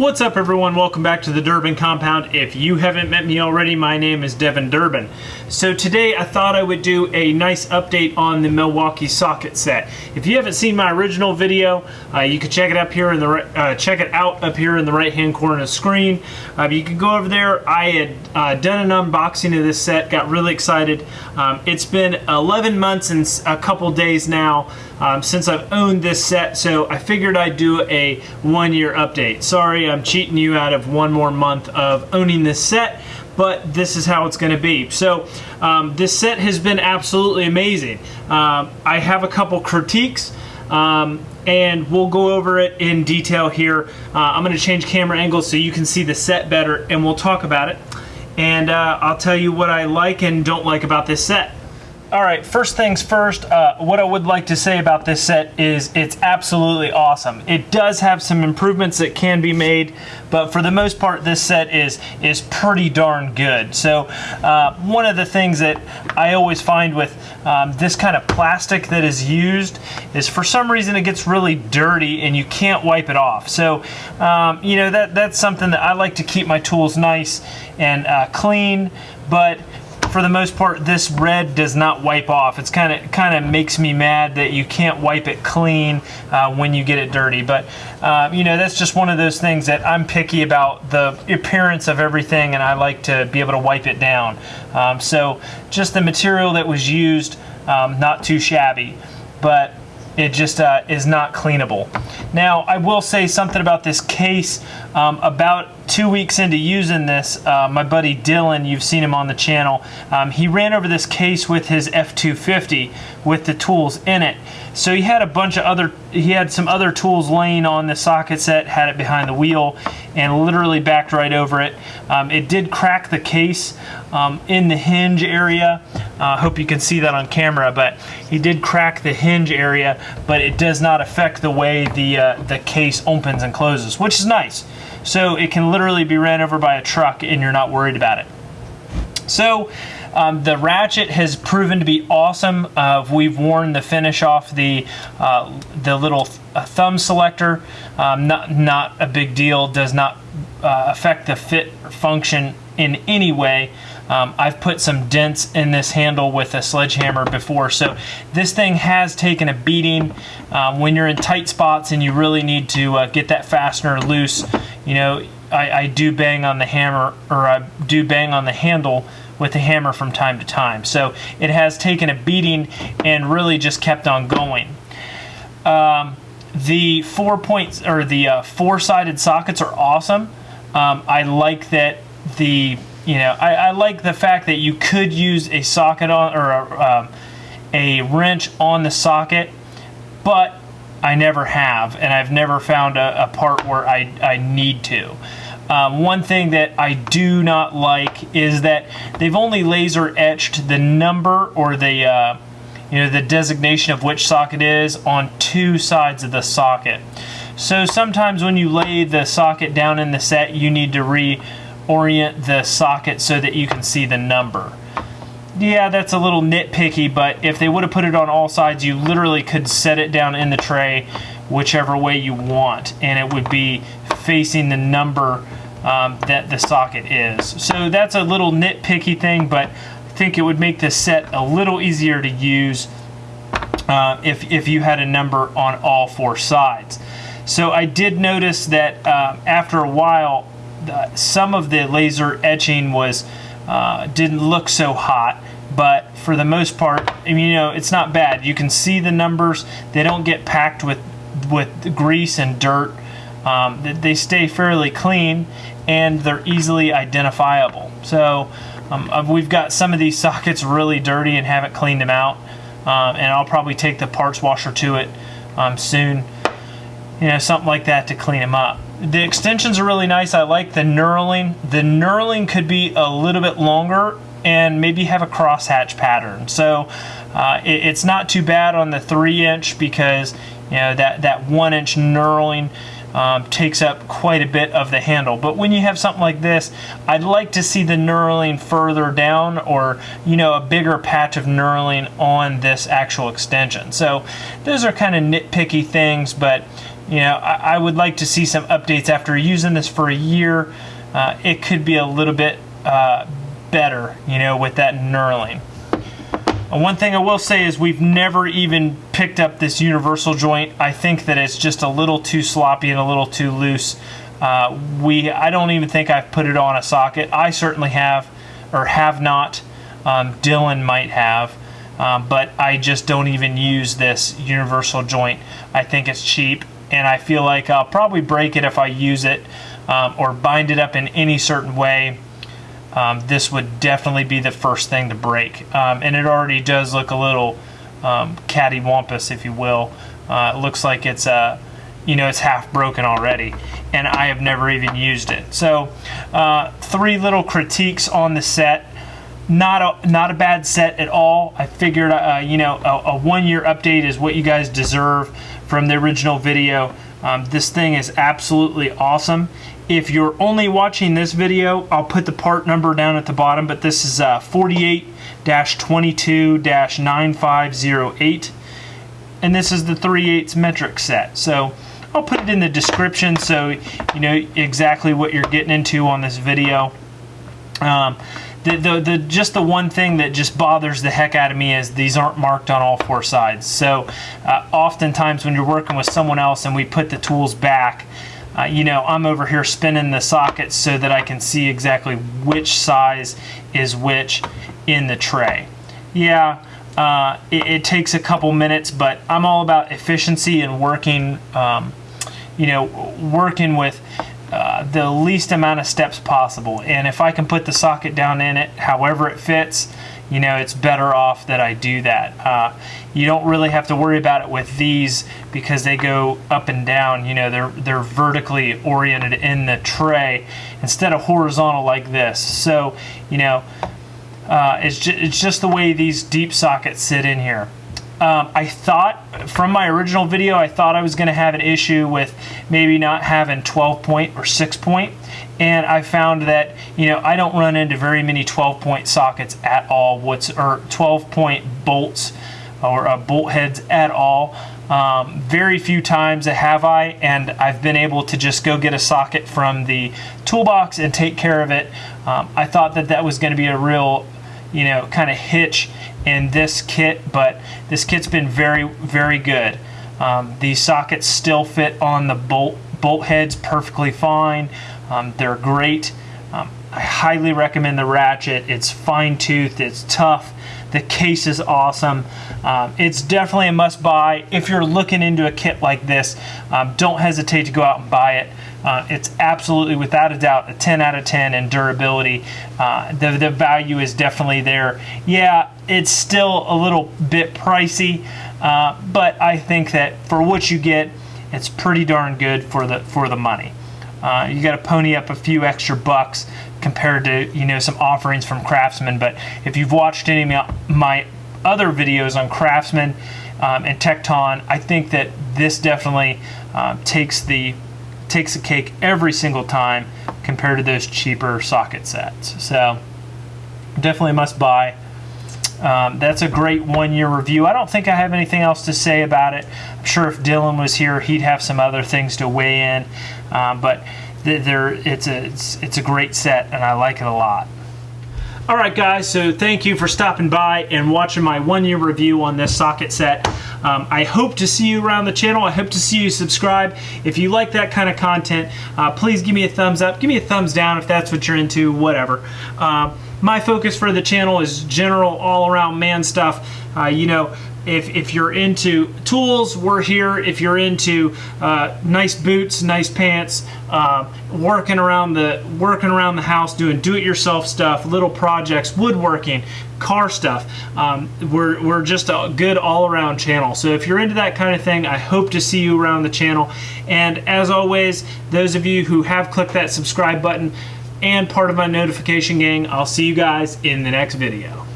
What's up everyone? Welcome back to the Durbin Compound. If you haven't met me already, my name is Devin Durbin. So today I thought I would do a nice update on the Milwaukee socket set. If you haven't seen my original video, uh, you can check it up here in the uh, check it out up here in the right hand corner of the screen. Uh, you can go over there. I had uh, done an unboxing of this set, got really excited. Um, it's been 11 months and a couple days now um, since I've owned this set, so I figured I'd do a one year update. Sorry, I'm cheating you out of one more month of owning this set, but this is how it's going to be. So um, this set has been absolutely amazing. Um, I have a couple critiques. Um, and we'll go over it in detail here. Uh, I'm going to change camera angles so you can see the set better and we'll talk about it. And uh, I'll tell you what I like and don't like about this set. All right, first things first, uh, what I would like to say about this set is it's absolutely awesome. It does have some improvements that can be made, but for the most part, this set is, is pretty darn good. So uh, one of the things that I always find with um, this kind of plastic that is used is for some reason it gets really dirty and you can't wipe it off. So, um, you know, that, that's something that I like to keep my tools nice and uh, clean, but for the most part, this red does not wipe off. It's kind of kind of makes me mad that you can't wipe it clean uh, when you get it dirty. But uh, you know, that's just one of those things that I'm picky about the appearance of everything, and I like to be able to wipe it down. Um, so just the material that was used, um, not too shabby, but it just uh, is not cleanable. Now, I will say something about this case. Um, about two weeks into using this, uh, my buddy Dylan, you've seen him on the channel, um, he ran over this case with his F250 with the tools in it. So he had a bunch of other, he had some other tools laying on the socket set, had it behind the wheel, and literally backed right over it. Um, it did crack the case um, in the hinge area. I uh, hope you can see that on camera, but he did crack the hinge area, but it does not affect the way the, uh, the case opens and closes, which is nice. So it can literally be ran over by a truck and you're not worried about it. So um, the ratchet has proven to be awesome. Uh, we've worn the finish off the uh, the little th uh, thumb selector. Um, not not a big deal. Does not uh, affect the fit function in any way. Um, I've put some dents in this handle with a sledgehammer before, so this thing has taken a beating. Um, when you're in tight spots and you really need to uh, get that fastener loose, you know, I, I, do bang on the hammer, or I do bang on the handle with the hammer from time to time. So it has taken a beating and really just kept on going. Um, the four points or the uh, four-sided sockets are awesome. Um, I like that the you know, I, I, like the fact that you could use a socket on or a, um, a wrench on the socket, but I never have, and I've never found a, a part where I, I need to. Um, one thing that I do not like is that they've only laser etched the number or the uh, you know the designation of which socket is on two sides of the socket. So sometimes when you lay the socket down in the set, you need to re orient the socket so that you can see the number. Yeah, that's a little nitpicky, but if they would have put it on all sides, you literally could set it down in the tray whichever way you want, and it would be facing the number um, that the socket is. So that's a little nitpicky thing, but I think it would make this set a little easier to use uh, if, if you had a number on all four sides. So I did notice that uh, after a while, uh, some of the laser etching was uh, didn't look so hot but for the most part you know it's not bad. You can see the numbers. They don't get packed with with grease and dirt. Um, they stay fairly clean and they're easily identifiable. So um, uh, we've got some of these sockets really dirty and haven't cleaned them out um, and I'll probably take the parts washer to it um, soon. You know something like that to clean them up the extensions are really nice. I like the knurling. The knurling could be a little bit longer and maybe have a crosshatch pattern. So uh, it, it's not too bad on the three inch because you know that, that one inch knurling um, takes up quite a bit of the handle. But when you have something like this, I'd like to see the knurling further down or, you know, a bigger patch of knurling on this actual extension. So those are kind of nitpicky things, but you know, I, I would like to see some updates after using this for a year. Uh, it could be a little bit uh, better, you know, with that knurling. Uh, one thing I will say is we've never even picked up this universal joint. I think that it's just a little too sloppy and a little too loose. Uh, we, I don't even think I've put it on a socket. I certainly have, or have not. Um, Dylan might have, um, but I just don't even use this universal joint. I think it's cheap, and I feel like I'll probably break it if I use it um, or bind it up in any certain way um, this would definitely be the first thing to break. Um, and it already does look a little um, cattywampus, if you will. Uh, it looks like it's uh, you know it's half broken already, and I have never even used it. So uh, three little critiques on the set. Not a not a bad set at all. I figured uh, you know a, a one year update is what you guys deserve from the original video. Um, this thing is absolutely awesome. If you're only watching this video, I'll put the part number down at the bottom, but this is uh, 48-22-9508. And this is the 3 8 metric set. So I'll put it in the description so you know exactly what you're getting into on this video. Um, the, the, the, just the one thing that just bothers the heck out of me is these aren't marked on all four sides. So uh, oftentimes when you're working with someone else and we put the tools back, uh, you know, I'm over here spinning the sockets so that I can see exactly which size is which in the tray. Yeah, uh, it, it, takes a couple minutes, but I'm all about efficiency and working, um, you know, working with uh, the least amount of steps possible. And if I can put the socket down in it however it fits, you know, it's better off that I do that. Uh, you don't really have to worry about it with these because they go up and down. You know, they're they're vertically oriented in the tray instead of horizontal like this. So, you know, uh, it's just, it's just the way these deep sockets sit in here. Um, I thought from my original video, I thought I was going to have an issue with maybe not having 12 point or 6 point. And I found that you know I don't run into very many 12 point sockets at all what's or 12 point bolts or uh, bolt heads at all. Um, very few times have I and I've been able to just go get a socket from the toolbox and take care of it. Um, I thought that that was going to be a real you know kind of hitch in this kit but this kit's been very very good um, these sockets still fit on the bolt bolt heads perfectly fine um, they're great. I highly recommend the ratchet. It's fine toothed, it's tough. The case is awesome. Um, it's definitely a must buy. If you're looking into a kit like this, um, don't hesitate to go out and buy it. Uh, it's absolutely, without a doubt, a 10 out of 10 in durability. Uh, the, the value is definitely there. Yeah, it's still a little bit pricey, uh, but I think that for what you get, it's pretty darn good for the for the money. Uh, you got to pony up a few extra bucks compared to you know some offerings from Craftsman. But if you've watched any of my other videos on Craftsman um, and Tekton, I think that this definitely um, takes the takes the cake every single time compared to those cheaper socket sets. So definitely must buy. Um, that's a great one year review. I don't think I have anything else to say about it. I'm sure if Dylan was here, he'd have some other things to weigh in. Um, but there, it's a it's, it's a great set, and I like it a lot. All right, guys, so thank you for stopping by and watching my one-year review on this socket set. Um, I hope to see you around the channel. I hope to see you subscribe. If you like that kind of content, uh, please give me a thumbs up. Give me a thumbs down if that's what you're into, whatever. Uh, my focus for the channel is general all-around man stuff. Uh, you know, if, if you're into tools, we're here. If you're into uh, nice boots, nice pants, uh, working around the working around the house, doing do-it-yourself stuff, little projects, woodworking, car stuff, um, we're, we're just a good all-around channel. So if you're into that kind of thing, I hope to see you around the channel. And as always, those of you who have clicked that subscribe button and part of my notification gang, I'll see you guys in the next video.